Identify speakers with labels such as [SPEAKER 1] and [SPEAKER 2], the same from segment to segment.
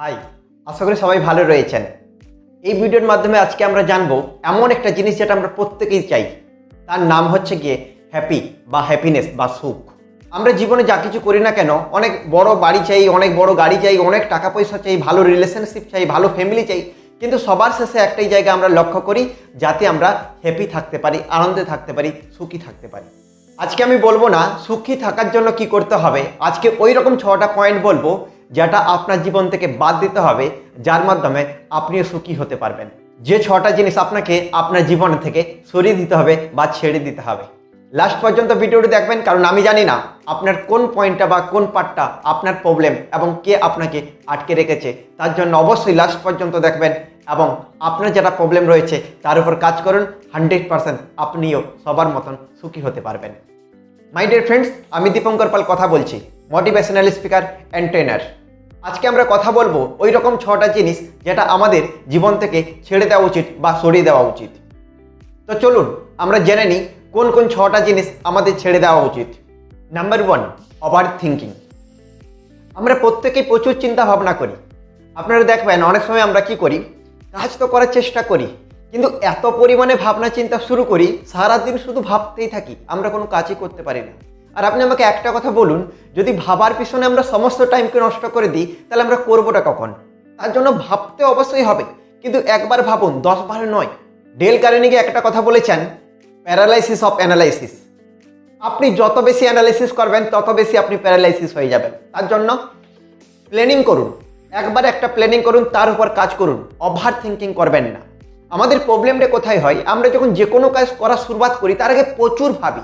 [SPEAKER 1] High, আশা করি সবাই ভালো রয়েছেন। এই ভিডিওর মাধ্যমে আজকে আমরা জানব এমন একটা জিনিস যেটা আমরা প্রত্যেকেই চাই। তার নাম হচ্ছে গিয়ে হ্যাপি বা হ্যাপিনেস বা সুখ। আমরা জীবনে যা কিছু করি না কেন, অনেক বড় বাড়ি চাই, অনেক বড় গাড়ি চাই, অনেক টাকা পয়সা চাই, ভালো রিলেশনশিপ চাই, ভালো ফ্যামিলি চাই। কিন্তু সবার শেষে একটাই জায়গা আমরা লক্ষ্য করি, যাতে আমরা হ্যাপি থাকতে পারি, আনন্দে থাকতে পারি, সুখী থাকতে পারি। আজকে আমি বলব না, সুখী থাকার জন্য কি করতে হবে? আজকে ওই রকম ছটা পয়েন্ট বলব যেটা আপনার জীবন থেকে বাদ দিতে হবে, যার মাধ্যমে আপনিও সুখী হতে পারবেন। যে ছটা জিনিস আপনাকে আপনার জীবন থেকে সরিয়ে দিতে হবে বা ছেড়ে দিতে হবে। লাস্ট পর্যন্ত ভিডিওটি দেখবেন, কারণ আমি জানি না আপনার কোন পয়েন্টটা বা কোন পার্টটা আপনার প্রবলেম এবং কে আপনাকে আটকে রেখেছে। তার জন্য অবশ্যই লাস্ট পর্যন্ত দেখবেন এবং আপনার যেটা প্রবলেম রয়েছে, তার উপর কাজ করুন। হান্ড্রেড পার্সেন্ট আপনিও সবার মতন সুখী হতে পারবেন। মাই ডিয়ার ফ্রেন্ডস আমি দীপঙ্কর পাল কথা বলছি। মোটিভেশনাল স্পিকার অ্যান্ড ট্রেনার আজকে আমরা কথা বলব ওই রকম ছটা জিনিস যেটা আমাদের জীবন থেকে ছেড়ে দেওয়া উচিত বা সরিয়ে দেওয়া উচিত। তো চলুন, আমরা জেনে নিই কোন কোন ছটা জিনিস আমাদের ছেড়ে দেওয়া উচিত। নাম্বার ওয়ান ওভার থিঙ্কিং আমরা প্রত্যেকেই প্রচুর চিন্তা ভাবনা করি। আপনারা দেখবেন অনেক সময় আমরা কি করি, কাজ তো করার চেষ্টা করি, কিন্তু এত পরিমাণে ভাবনা চিন্তা শুরু করি, সারাদিন শুধু ভাবতেই থাকি, আমরা কোনো কাজই করতে পারি না। আর আপনি আমাকে একটা কথা বলুন, যদি ভাবার পিছনে আমরা সমস্ত টাইমকে নষ্ট করে দিই, তাহলে আমরা করবোটা কখন? তার জন্য ভাবতে অবশ্যই হবে। কিন্তু একবার ভাবুন দশ বার নয়। ডেল কারেনিকে একটা কথা বলেছেন, প্যারালাইসিস অফ অ্যানালাইসিস। আপনি যত বেশি অ্যানালাইসিস করবেন, তত বেশি আপনি প্যারালাইসিস হয়ে যাবেন। তার জন্য প্ল্যানিং করুন। একবার একটা প্ল্যানিং করুন, তার উপর কাজ করুন। ওভার থিঙ্কিং করবেন না। আমাদের প্রবলেমটা কোথায় হয়? আমরা যখন যে কোনো কাজ করা শুরুয়াত করি, তার আগে প্রচুর ভাবি।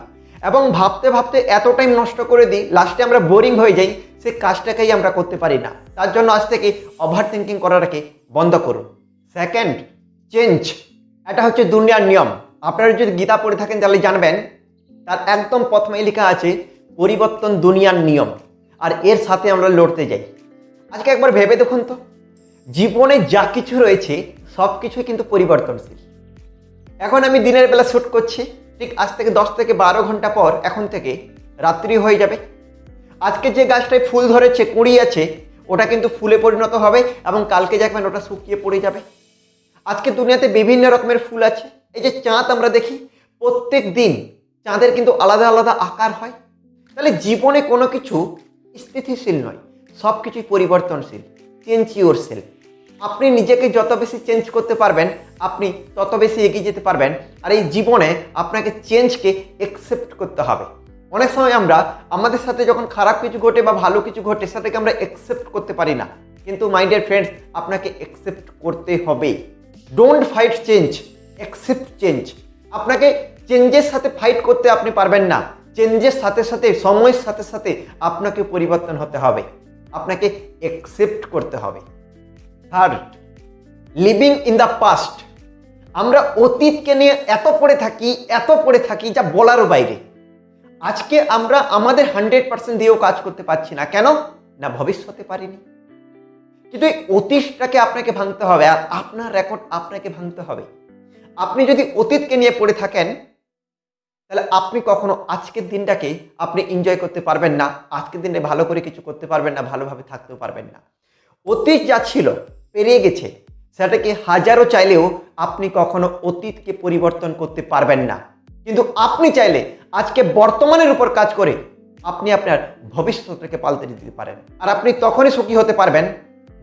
[SPEAKER 1] এবং ভাবতে ভাবতে এত টাইম নষ্ট করে দিই লাস্টে আমরা বোরিং হয়ে যাই, সে কাজটাকেই আমরা করতে পারি না। তার জন্য আজ থেকে ওভার থিঙ্কিং করাটাকে বন্ধ করুন। সেকেন্ড চেঞ্জ এটা হচ্ছে দুনিয়ার নিয়ম। আপনারা যদি গীতা পড়ে থাকেন, তাহলে জানবেন, তার একদম প্রথমে লেখা আছে, পরিবর্তন দুনিয়ার নিয়ম। আর এর সাথে আমরা লড়তে যাই। আজকে একবার ভেবে দেখুন তো। জীবনে যা কিছু রয়েছে সব কিছুই কিন্তু পরিবর্তনশীল। এখন আমি দিনের বেলা শ্যুট করছি। ঠিক আজ থেকে দশ থেকে বারো ঘণ্টা পর এখন থেকে রাত্রি হয়ে যাবে। আজকে যে গাছটায় ফুল ধরেছে, কুড়ি আছে, ওটা কিন্তু ফুলে পরিণত হবে এবং কালকে দেখবেন ওটা শুকিয়ে পড়ে যাবে। আজকে দুনিয়াতে বিভিন্ন রকমের ফুল আছে। এই যে চাঁদ আমরা দেখি, প্রত্যেক দিন চাঁদের কিন্তু আলাদা আলাদা আকার হয়। তাহলে জীবনে কোনো কিছু স্থিতিশীল নয় সব কিছুই পরিবর্তনশীল চেঞ্জ ইউর সেলফ। আপনি নিজেকে যত বেশি চেঞ্জ করতে পারবেন, আপনি তত বেশি এগিয়ে যেতে পারবেন, আর এই জীবনে আপনাকে চেঞ্জকে একসেপ্ট করতে হবে। অনেক সময় আমরা আমাদের সাথে যখন খারাপ কিছু ঘটে বা ভালো কিছু ঘটে, সেটাকে আমরা একসেপ্ট করতে পারি না। কিন্তু মাই ডিয়ার ফ্রেন্ডস আপনাকে একসেপ্ট করতে হবে। Don't fight change accept change আপনাকে চেঞ্জের সাথে ফাইট করতে আপনি পারবেন না। চেঞ্জের সাথে সাথে, সময়ের সাথে সাথে আপনাকে পরিবর্তন হতে হবে। আপনাকে অ্যাকসেপ্ট করতে হবে। Third living in the past আমরা অতীতকে নিয়ে এত পড়ে থাকি, এত পড়ে থাকি যা বলারও বাইরে। আজকে আমরা আমাদের হান্ড্রেড পার্সেন্ট দিয়েও কাজ করতে পারছি না। কেন? না ভবিষ্যতে পারিনি। কিন্তু এই অতীতটাকে আপনাকে ভাঙতে হবে আর আপনার রেকর্ড আপনাকে ভাঙতে হবে। আপনি যদি অতীতকে নিয়ে পড়ে থাকেন, তাহলে আপনি কখনো আজকের দিনটাকে আপনি এনজয় করতে পারবেন না। আজকের দিনে ভালো করে কিছু করতে পারবেন না, ভালোভাবে থাকতেও পারবেন না। অতীত যা ছিল পেরিয়ে গেছে, সেটাকে হাজারো চাইলেও আপনি কখনো অতীতকে পরিবর্তন করতে পারবেন না। কিন্তু আপনি চাইলে আজকে বর্তমানের উপর কাজ করে আপনি আপনার ভবিষ্যৎটাকে পাল্টে দিতে পারেন। আর আপনি তখনই সুখী হতে পারবেন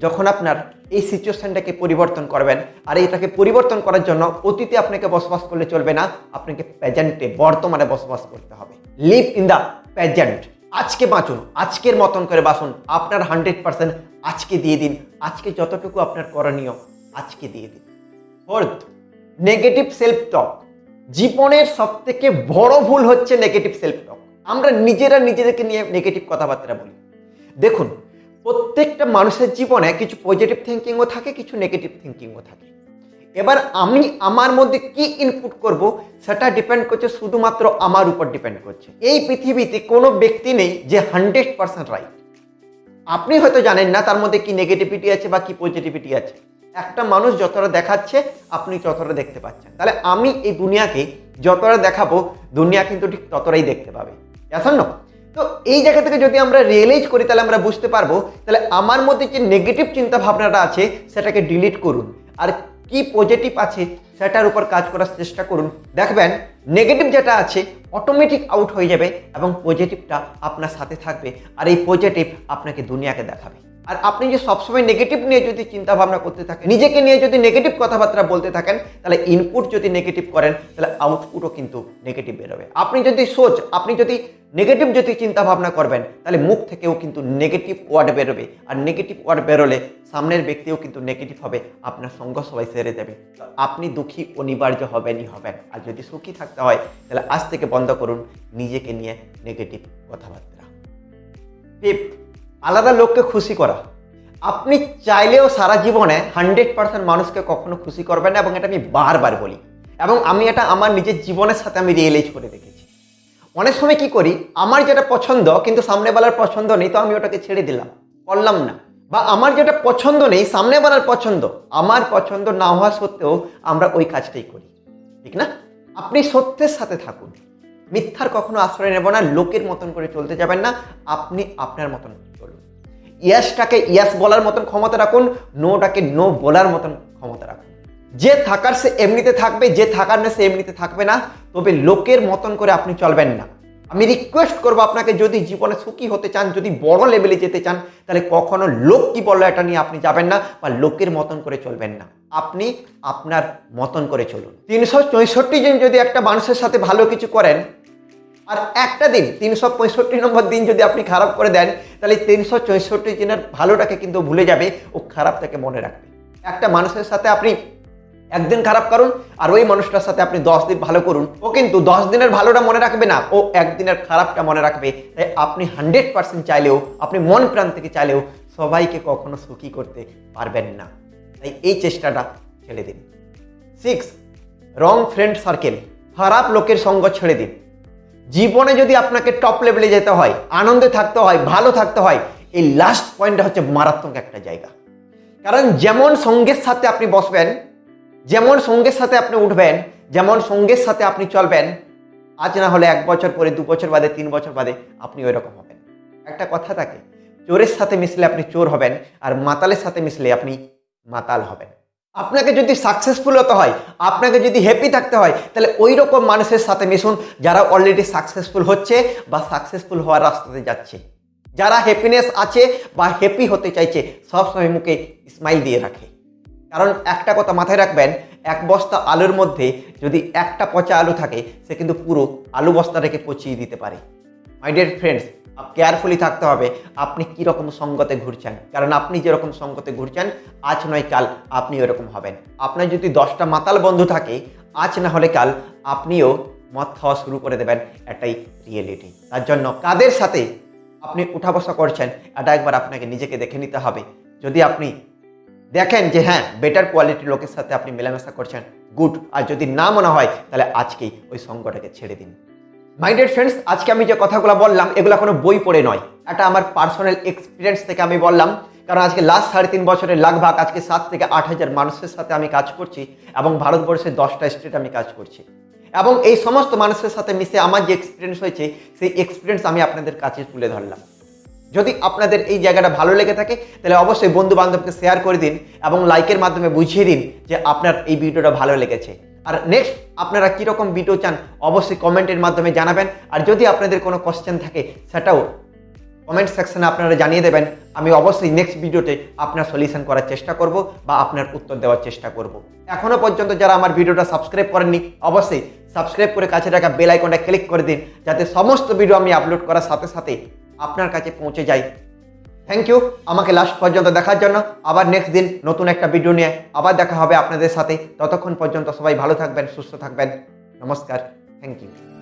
[SPEAKER 1] যখন আপনার এই সিচুয়েশনটাকে পরিবর্তন করবেন। আর এটাকে পরিবর্তন করার জন্য অতীতে আপনাকে বসবাস করলে চলবে না, আপনাকে প্রেজেন্টে বর্তমানে বসবাস করতে হবে। লিভ ইন দ্য প্রেজেন্ট আজকে বাঁচুন, আজকের মতন করে বাঁচুন। আপনার হান্ড্রেড পার্সেন্ট আজকে দিয়ে দিন। আজকে যতটুকু আপনার করণীয়, আজকে দিয়ে দিন। ফোর্থ নেগেটিভ সেলফ টক জীবনের সব থেকে বড় ভুল হচ্ছে নেগেটিভ সেলফ টক আমরা নিজেরা নিজেদেরকে নিয়ে নেগেটিভ কথাবার্তা বলি। দেখুন, প্রত্যেকটা মানুষের জীবনে কিছু পজিটিভ থিঙ্কিংও থাকে, কিছু নেগেটিভ থিঙ্কিংও থাকে। এবার আমি আমার মধ্যে কি ইনপুট করব, সেটা ডিপেন্ড করছে শুধুমাত্র আমার উপর ডিপেন্ড করছে। এই পৃথিবীতে কোনো ব্যক্তি নেই যে হান্ড্রেড পার্সেন্ট রাইট আপনি হয়তো জানেন না তার মধ্যে কি নেগেটিভিটি আছে বা কি পজিটিভিটি আছে। একটা মানুষ যতটা দেখাচ্ছে, আপনি ততটা দেখতে পাচ্ছেন। তাহলে আমি এই দুনিয়াকে যতটা দেখাবো, দুনিয়া কিন্তু ঠিক ততটাই দেখতে পাবে। না? তো এই জায়গা থেকে যদি আমরা রিয়েলাইজ করি, তাহলে আমরা বুঝতে পারব, তাহলে আমার মধ্যে যে নেগেটিভ চিন্তা ভাবনাটা আছে, সেটাকে ডিলিট করুন। আর কি পজিটিভ আছে সেটার উপর কাজ করার চেষ্টা করুন। দেখবেন নেগেটিভ যেটা আছে অটোমেটিক আউট হয়ে যাবে এবং পজিটিভটা আপনার সাথে থাকবে আর এই পজিটিভ আপনাকে দুনিয়াকে দেখাবে। আর আপনি যে সবসময় নেগেটিভ নিয়ে যদি চিন্তা ভাবনা করতে থাকেন, নিজেকে নিয়ে যদি নেগেটিভ কথাবার্তা বলতে থাকেন, তাহলে ইনপুট যদি নেগেটিভ করেন, তাহলে আউটপুটও কিন্তু নেগেটিভ বেরোবে। আপনি যদি সোচ, আপনি যদি নেগেটিভ যদি চিন্তা ভাবনা করবেন, তাহলে মুখ থেকেও কিন্তু নেগেটিভ ওয়ার্ড বেরোবে। আর নেগেটিভ ওয়ার্ড বেরোলে সামনের ব্যক্তিও কিন্তু নেগেটিভ হবে, আপনার সঙ্গ সবাই সেরে দেবে তো আপনি দুঃখী, অনিবার্য হবেনই হবেন। আর যদি সুখী থাকতে হয়, তাহলে আজ থেকে বন্ধ করুন, নিজেকে নিয়ে নেগেটিভ কথাবার্তা। আলাদা লোককে খুশি করা। আপনি চাইলেও সারা জীবনে হান্ড্রেড পার্সেন্ট মানুষকে কখনো খুশি করবেন না, এবং এটা আমি বারবার বলি। এবং আমি এটা আমার নিজের জীবনের সাথে আমি রিয়েলাইজ করে দেখেছি। অনেক সময় কি করি, আমার যেটা পছন্দ কিন্তু সামনেবেলার পছন্দ নেই, তো আমি ওটাকে ছেড়ে দিলাম, করলাম না। বা আমার যেটা পছন্দ নেই সামনেবেলার পছন্দ, আমার পছন্দ না হওয়া সত্ত্বেও আমরা ওই কাজটাই করি, ঠিক না? আপনি সত্যের সাথে থাকুন, মিথ্যার কখনো আশ্রয় নেব না, লোকের মতন করে চলতে যাবেন না, আপনি আপনার মতন চলুন। ইয়াসটাকে ইয়াস বলার মতন ক্ষমতা রাখুন নোটাকে নো বলার মতন যে থাকার সে এমনিতে থাকবে, যে থাকার না সে এমনিতে থাকবে না, তবে লোকের মতন করে আপনি চলবেন না। আমি রিকোয়েস্ট করব আপনাকে, যদি জীবনে সুখী হতে চান, যদি বড় লেভেলে যেতে চান, তাহলে কখনো লোক কি বলল এটা নিয়ে আপনি যাবেন না বা লোকের মতন করে চলবেন না। আপনি আপনার মতন করে চলুন। তিনশো চৌষট্টি দিন যদি একটা মানুষের সাথে ভালো কিছু করেন, আর একটা দিন, তিনশো পঁয়ষট্টি নম্বর দিন যদি আপনি খারাপ করে দেন, তাহলে তিনশো চৌষট্টি দিনের ভালোটাকে কিন্তু ভুলে যাবে, ও খারাপটাকে মনে রাখবে। একটা মানুষের সাথে আপনি একদিন খারাপ করুন আর ওই মানুষটার সাথে আপনি দশ দিন ভালো করুন। ও কিন্তু দশ দিনের ভালোটা মনে রাখবে না। ও একদিনের খারাপটা মনে রাখবে। তাই আপনি হান্ড্রেড পার্সেন্ট চাইলেও, আপনি মন প্রাণ থেকে চাইলেও সবাইকে কখনো সুখী করতে পারবেন না। তাই এই চেষ্টাটা ছেড়ে দিন। সিক্স রং ফ্রেন্ড সার্কেল খারাপ লোকের সঙ্গ ছেড়ে দিন। জীবনে যদি আপনাকে টপ লেভেলে যেতে হয়, আনন্দে থাকতে হয়, ভালো থাকতে হয়, এই লাস্ট পয়েন্টটা হচ্ছে মারাত্মক একটা জায়গা। কারণ যেমন সঙ্গের সাথে আপনি বসবেন যেমন সঙ্গের সাথে আপনি উঠবেন, যেমন সঙ্গের সাথে আপনি চলবেন, আজ না হলে এক বছর পরে, দু বছর বাদে, তিন বছর বাদে আপনি ওই রকম হবেন। একটা কথা থাকে, চোরের সাথে মিশলে আপনি চোর হবেন আর মাতালের সাথে মিশলে আপনি মাতাল হবেন। আপনাকে যদি সাকসেসফুল হতে হয়, আপনাকে যদি হ্যাপি থাকতে হয়, তাহলে ওই রকম মানুষের সাথে মিশুন যারা অলরেডি সাকসেসফুল হচ্ছে বা সাকসেসফুল হওয়ার রাস্তাতে যাচ্ছে। যারা হ্যাপিনেস আছে বা হ্যাপি হতে চাইছে, সবসময় মুখে স্মাইল দিয়ে রাখে। কারণ একটা কথা মাথায় রাখবেন, এক বস্তা আলুর মধ্যে যদি একটা পচা আলু থাকে, সে কিন্তু পুরো আলু বস্তাটাকে পচিয়ে দিতে পারে। মাই ডিয়ার ফ্রেন্ডস কেয়ারফুলি থাকতে হবে, আপনি কি রকম সঙ্গতে ঘুরছেন? কারণ আপনি যেরকম সঙ্গতে ঘুরছেন, আজ নয় কাল আপনি ওরকম হবেন। আপনার যদি দশটা মাতাল বন্ধু থাকে, আজ না হলে কাল আপনিও মদ খাওয়া শুরু করে দেবেন এটাই রিয়েলিটি তার জন্য কাদের সাথে আপনি উঠা বসা করছেন, এটা একবার আপনাকে নিজেকে দেখে নিতে হবে। যদি আপনি দেখেন যে হ্যাঁ বেটার কোয়ালিটির লোকের সাথে আপনি মেলামেশা করছেন গুড আর যদি না মনে হয়, তাহলে আজকেই ওই সঙ্গটাকে ছেড়ে দিন। মাই ডিয়ার ফ্রেন্ডস আজকে আমি যে কথাগুলো বললাম, এগুলো কোনো বই পড়ে নয়। এটা আমার পার্সোনাল এক্সপিরিয়েন্স থেকে আমি বললাম, কারণ আজকে লাস্ট সাড়ে তিন বছরের লাগভাগ, আজকে সাত থেকে আট হাজার মানুষের সাথে আমি কাজ করছি এবং ভারতবর্ষের দশটা স্টেট আমি কাজ করছি। এবং এই সমস্ত মানুষের সাথে মিশে আমার যে এক্সপিরিয়েন্স হয়েছে, সেই এক্সপিরিয়েন্স আমি আপনাদের কাছে তুলে ধরলাম। যদি আপনাদের এই জায়গাটা ভালো লেগে থাকে, তাহলে অবশ্যই বন্ধু বান্ধবকে শেয়ার করে দিন এবং লাইকের মাধ্যমে বুঝিয়ে দিন যে আপনার এই ভিডিওটা ভালো লেগেছে। আর নেক্সট আপনারা কীরকম ভিডিও চান, অবশ্যই কমেন্টের মাধ্যমে জানাবেন। আর যদি আপনাদের কোনো কোশ্চেন থাকে, সেটাও কমেন্ট সেকশনে আপনারা জানিয়ে দেবেন। আমি অবশ্যই নেক্সট ভিডিওতে আপনার সলিউশন করার চেষ্টা করব বা আপনার উত্তর দেওয়ার চেষ্টা করব। এখনও পর্যন্ত যারা আমার ভিডিওটা সাবস্ক্রাইব করেননি, অবশ্যই সাবস্ক্রাইব করে কাছে রাখা বেল আইকনটা ক্লিক করে দিন। যাতে সমস্ত ভিডিও আমি আপলোড করার সাথে সাথে আপনার কাছে পৌঁছে যায় থ্যাংক ইউ আমাকে লাস্ট পর্যন্ত দেখার জন্য। আবার নেক্সট দিন নতুন একটা ভিডিও নিয়ে আবার দেখা হবে আপনাদের সাথে। ততক্ষণ পর্যন্ত সবাই ভালো থাকবেন, সুস্থ থাকবেন। নমস্কার। Thank you